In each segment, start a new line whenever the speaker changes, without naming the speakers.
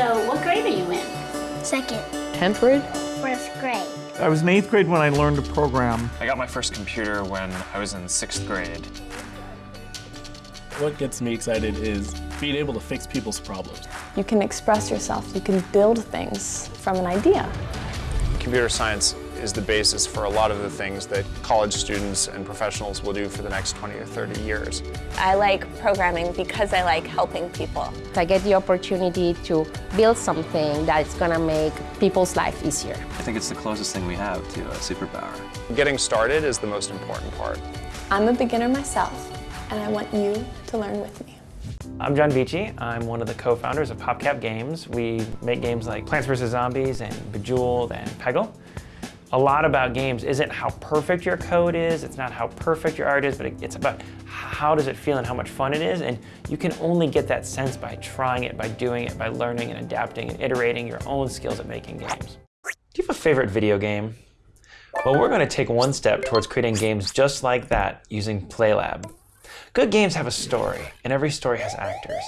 So, what grade are you in?
Second.
10th grade?
First grade.
I was in eighth grade when I learned to program.
I got my first computer when I was in sixth grade.
What gets me excited is being able to fix people's problems.
You can express yourself. You can build things from an idea.
Computer science is the basis for a lot of the things that college students and professionals will do for the next 20 or 30 years.
I like programming because I like helping people.
I get the opportunity to build something that's going to make people's life easier.
I think it's the closest thing we have to a superpower.
Getting started is the most important part.
I'm a beginner myself, and I want you to learn with me.
I'm John Vechey. I'm one of the co-founders of PopCap Games. We make games like Plants vs. Zombies and Bejeweled and Peggle a lot about games isn't how perfect your code is, it's not how perfect your art is, but it's about how does it feel and how much fun it is. And you can only get that sense by trying it, by doing it, by learning and adapting and iterating your own skills at making games. Do you have a favorite video game? Well, we're going to take one step towards creating games just like that using PlayLab. Good games have a story, and every story has actors.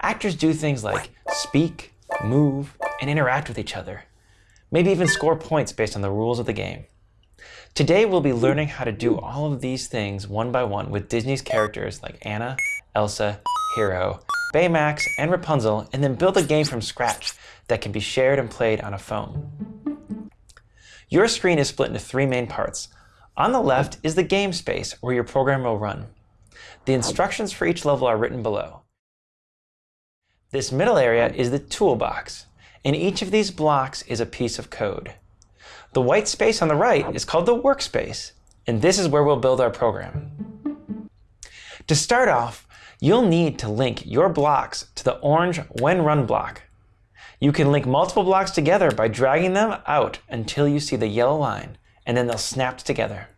Actors do things like speak, move, and interact with each other maybe even score points based on the rules of the game. Today we'll be learning how to do all of these things one by one with Disney's characters like Anna, Elsa, Hiro, Baymax, and Rapunzel, and then build a game from scratch that can be shared and played on a phone. Your screen is split into three main parts. On the left is the game space where your program will run. The instructions for each level are written below. This middle area is the toolbox. In each of these blocks is a piece of code. The white space on the right is called the workspace, and this is where we'll build our program. To start off, you'll need to link your blocks to the orange when run block. You can link multiple blocks together by dragging them out until you see the yellow line, and then they'll snap together.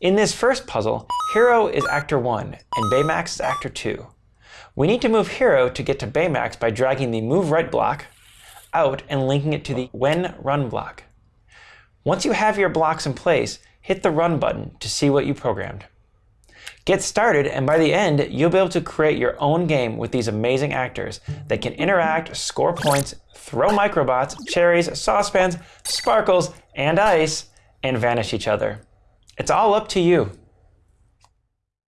In this first puzzle, Hiro is actor 1 and Baymax is actor 2. We need to move Hiro to get to Baymax by dragging the Move Right block out and linking it to the When Run block. Once you have your blocks in place, hit the Run button to see what you programmed. Get started, and by the end, you'll be able to create your own game with these amazing actors that can interact, score points, throw microbots, cherries, saucepans, sparkles, and ice, and vanish each other. It's all up to you.